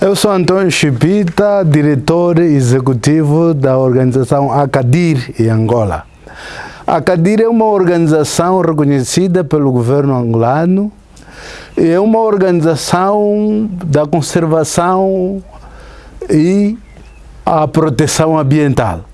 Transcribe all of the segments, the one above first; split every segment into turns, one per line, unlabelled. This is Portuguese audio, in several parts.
Eu sou Antônio Chipita, diretor executivo da organização ACADIR em Angola. ACADIR é uma organização reconhecida pelo governo angolano e é uma organização da conservação e a proteção ambiental.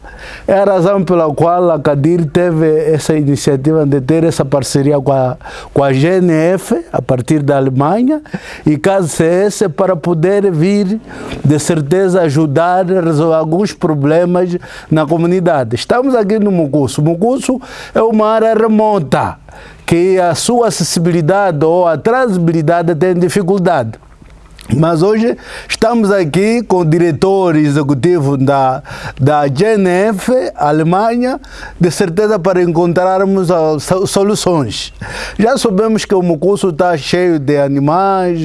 É a razão pela qual a CADIR teve essa iniciativa de ter essa parceria com a, com a GNF, a partir da Alemanha, e KCS para poder vir, de certeza, ajudar a resolver alguns problemas na comunidade. Estamos aqui no Mucusso. Mucusso é uma área remota, que a sua acessibilidade ou a transabilidade tem dificuldade. Mas hoje estamos aqui com o diretor executivo da, da GNF, Alemanha, de certeza para encontrarmos soluções. Já sabemos que o Mucusso está cheio de animais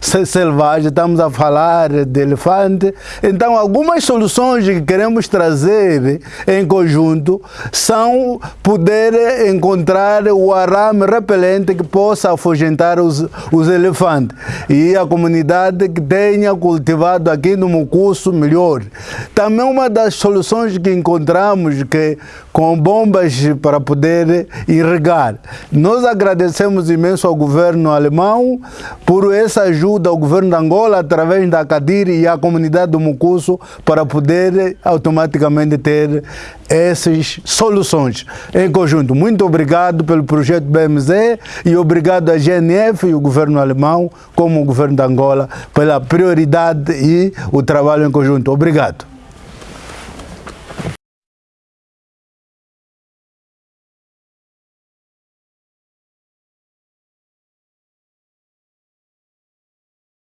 selvagens, estamos a falar de elefante. Então, algumas soluções que queremos trazer em conjunto são poder encontrar o arame repelente que possa afugentar os, os elefantes. E a comunidade que tenha cultivado aqui no Mucusso melhor. Também uma das soluções que encontramos que com bombas para poder irrigar. Nós agradecemos imenso ao governo alemão por essa ajuda ao governo de Angola através da CADIR e a comunidade do Mucusso para poder automaticamente ter essas soluções em conjunto. Muito obrigado pelo projeto BMZ e obrigado à GNF e o governo alemão, como o governo de Angola, pela prioridade e o trabalho em conjunto. Obrigado.